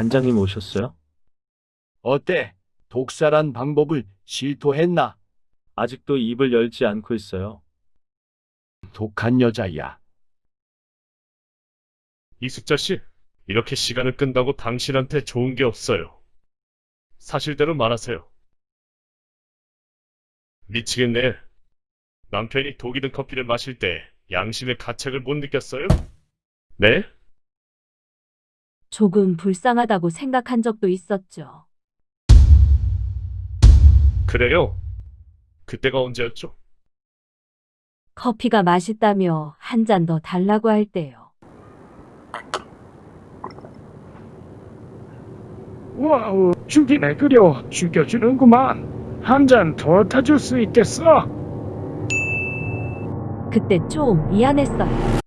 반장님 오셨어요? 어때? 독살한 방법을 실토했나? 아직도 입을 열지 않고 있어요. 독한 여자야. 이숙자 씨, 이렇게 시간을 끈다고 당신한테 좋은 게 없어요. 사실대로 말하세요. 미치겠네. 남편이 독이 든 커피를 마실 때 양심의 가책을 못 느꼈어요? 네? 조금 불쌍하다고 생각한 적도 있었죠. 그래요? 그때가 언제였죠? 커피가 맛있다며 한 잔 더 달라고 할 때요. 와우, 죽이네 그려 죽여주는구만. 한 잔 더 타줄 수 있겠어? 그때 좀 미안했어요.